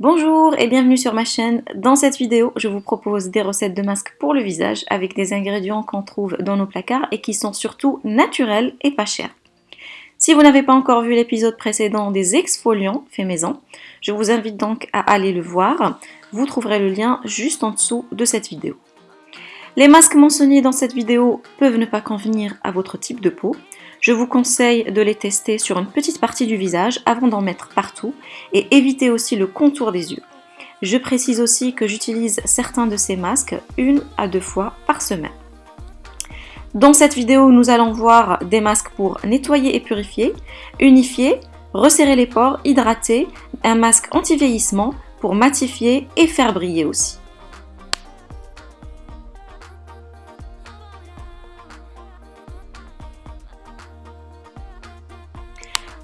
Bonjour et bienvenue sur ma chaîne. Dans cette vidéo, je vous propose des recettes de masques pour le visage avec des ingrédients qu'on trouve dans nos placards et qui sont surtout naturels et pas chers. Si vous n'avez pas encore vu l'épisode précédent des exfoliants fait maison, je vous invite donc à aller le voir. Vous trouverez le lien juste en dessous de cette vidéo. Les masques mentionnés dans cette vidéo peuvent ne pas convenir à votre type de peau. Je vous conseille de les tester sur une petite partie du visage avant d'en mettre partout et éviter aussi le contour des yeux. Je précise aussi que j'utilise certains de ces masques une à deux fois par semaine. Dans cette vidéo, nous allons voir des masques pour nettoyer et purifier, unifier, resserrer les pores, hydrater, un masque anti-vieillissement pour matifier et faire briller aussi.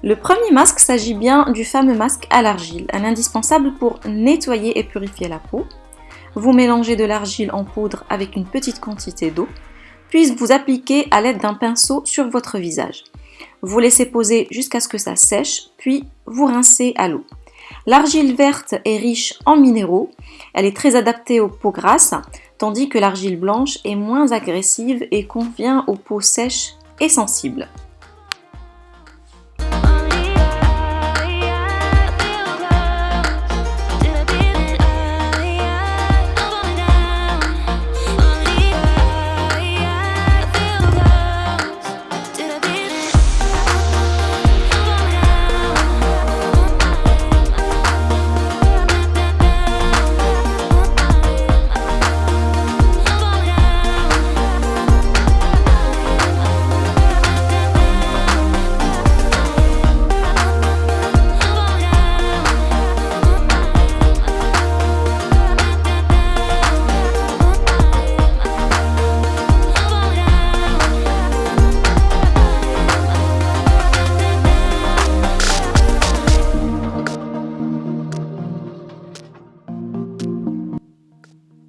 Le premier masque s'agit bien du fameux masque à l'argile, un indispensable pour nettoyer et purifier la peau. Vous mélangez de l'argile en poudre avec une petite quantité d'eau, puis vous appliquez à l'aide d'un pinceau sur votre visage. Vous laissez poser jusqu'à ce que ça sèche, puis vous rincez à l'eau. L'argile verte est riche en minéraux, elle est très adaptée aux peaux grasses, tandis que l'argile blanche est moins agressive et convient aux peaux sèches et sensibles.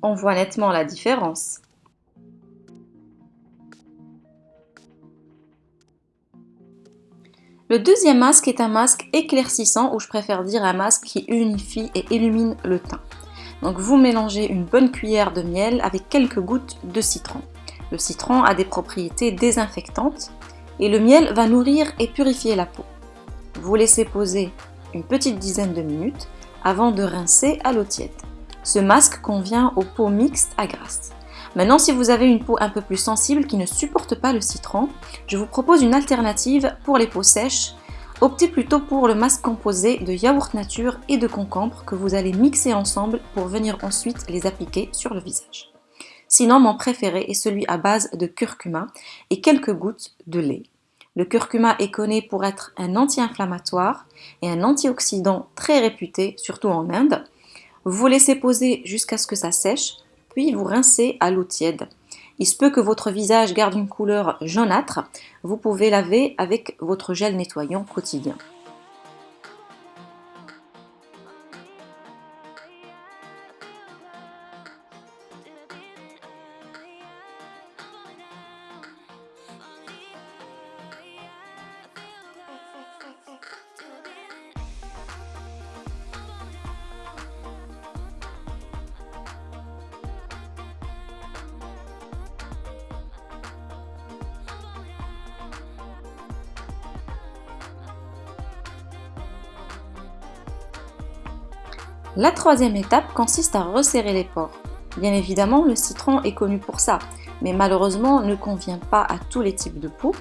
On voit nettement la différence. Le deuxième masque est un masque éclaircissant ou je préfère dire un masque qui unifie et illumine le teint. Donc vous mélangez une bonne cuillère de miel avec quelques gouttes de citron. Le citron a des propriétés désinfectantes et le miel va nourrir et purifier la peau. Vous laissez poser une petite dizaine de minutes avant de rincer à l'eau tiède. Ce masque convient aux peaux mixtes à grasse. Maintenant, si vous avez une peau un peu plus sensible qui ne supporte pas le citron, je vous propose une alternative pour les peaux sèches. Optez plutôt pour le masque composé de yaourt nature et de concombre que vous allez mixer ensemble pour venir ensuite les appliquer sur le visage. Sinon, mon préféré est celui à base de curcuma et quelques gouttes de lait. Le curcuma est connu pour être un anti-inflammatoire et un antioxydant très réputé, surtout en Inde. Vous laissez poser jusqu'à ce que ça sèche, puis vous rincez à l'eau tiède. Il se peut que votre visage garde une couleur jaunâtre, vous pouvez laver avec votre gel nettoyant quotidien. La troisième étape consiste à resserrer les pores. Bien évidemment, le citron est connu pour ça, mais malheureusement ne convient pas à tous les types de peau.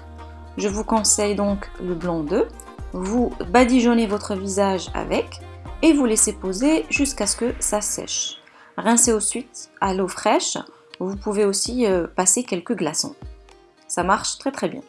Je vous conseille donc le blanc d'œuf. Vous badigeonnez votre visage avec et vous laissez poser jusqu'à ce que ça sèche. Rincez ensuite à l'eau fraîche. Vous pouvez aussi euh, passer quelques glaçons. Ça marche très très bien.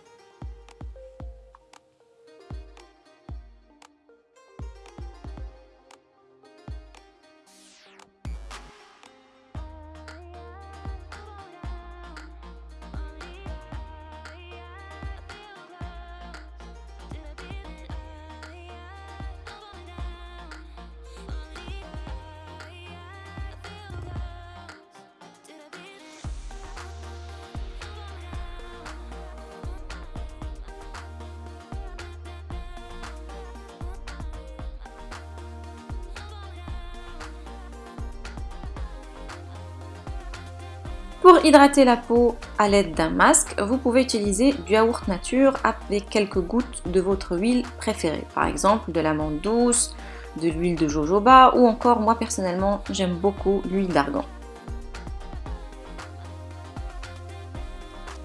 Pour hydrater la peau à l'aide d'un masque, vous pouvez utiliser du yaourt nature avec quelques gouttes de votre huile préférée. Par exemple, de l'amande douce, de l'huile de jojoba ou encore, moi personnellement, j'aime beaucoup l'huile d'argan.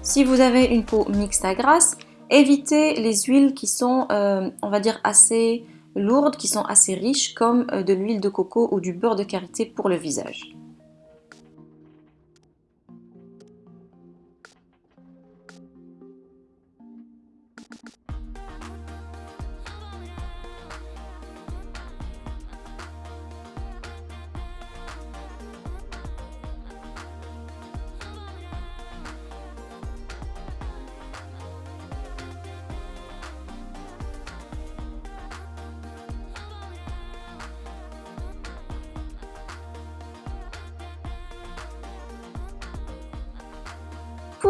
Si vous avez une peau mixte à grasse, évitez les huiles qui sont, euh, on va dire, assez lourdes, qui sont assez riches, comme euh, de l'huile de coco ou du beurre de karité pour le visage.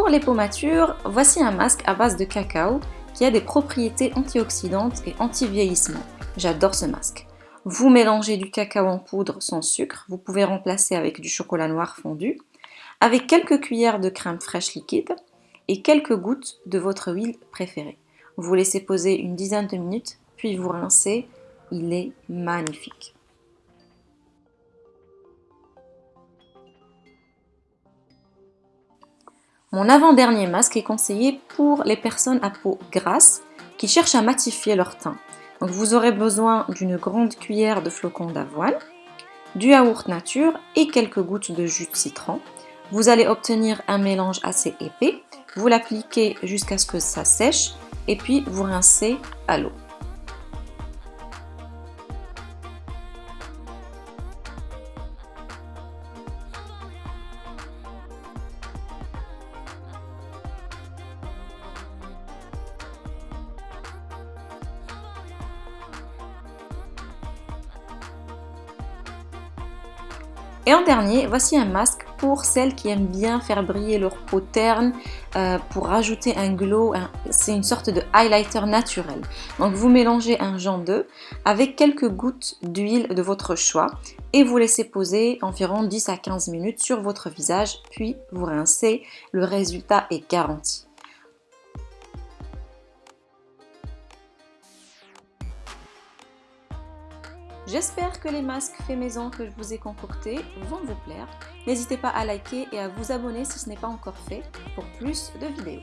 Pour les peaux matures, voici un masque à base de cacao qui a des propriétés antioxydantes et anti-vieillissement. J'adore ce masque. Vous mélangez du cacao en poudre sans sucre, vous pouvez remplacer avec du chocolat noir fondu, avec quelques cuillères de crème fraîche liquide et quelques gouttes de votre huile préférée. Vous laissez poser une dizaine de minutes, puis vous rincez. Il est magnifique. Mon avant-dernier masque est conseillé pour les personnes à peau grasse qui cherchent à matifier leur teint. Vous aurez besoin d'une grande cuillère de flocons d'avoine, du yaourt nature et quelques gouttes de jus de citron. Vous allez obtenir un mélange assez épais. Vous l'appliquez jusqu'à ce que ça sèche et puis vous rincez à l'eau. Et en dernier, voici un masque pour celles qui aiment bien faire briller leur peau terne euh, pour rajouter un glow. C'est une sorte de highlighter naturel. Donc vous mélangez un genre d'œuf avec quelques gouttes d'huile de votre choix et vous laissez poser environ 10 à 15 minutes sur votre visage puis vous rincez. Le résultat est garanti. J'espère que les masques faits maison que je vous ai concoctés vont vous plaire. N'hésitez pas à liker et à vous abonner si ce n'est pas encore fait pour plus de vidéos.